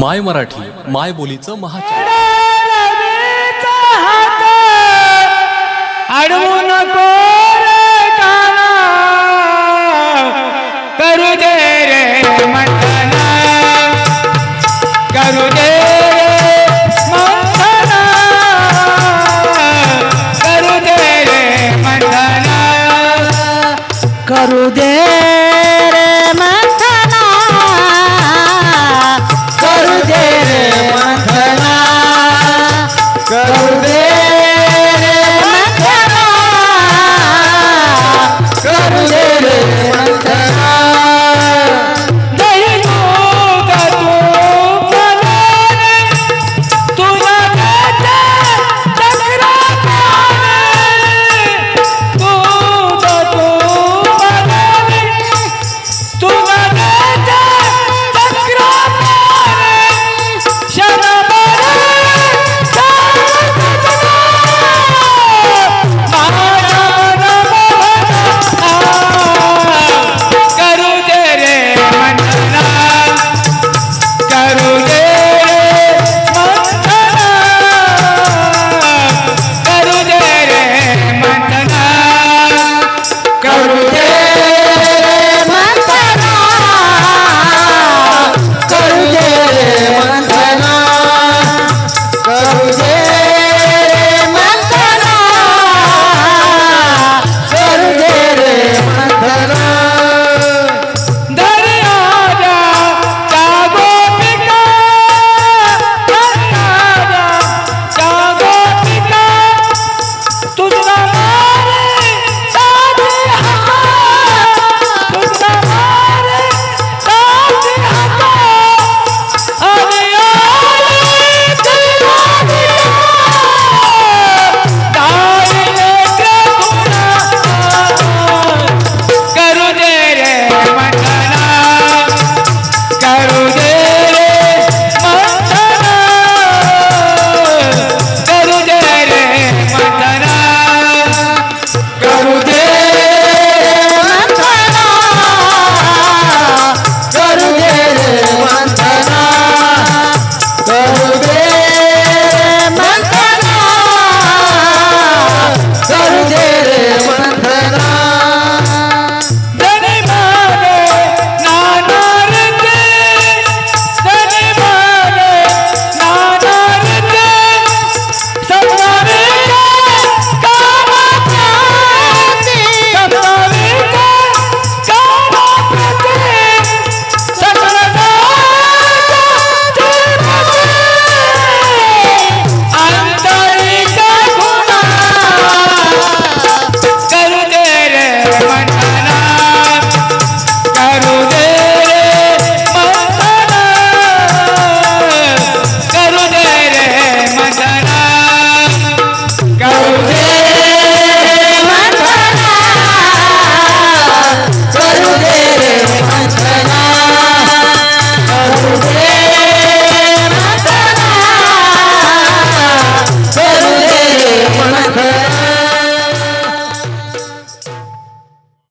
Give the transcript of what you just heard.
माय मराठी माय बोलीचं महाचार. दे रे दे करू दे करू दे রে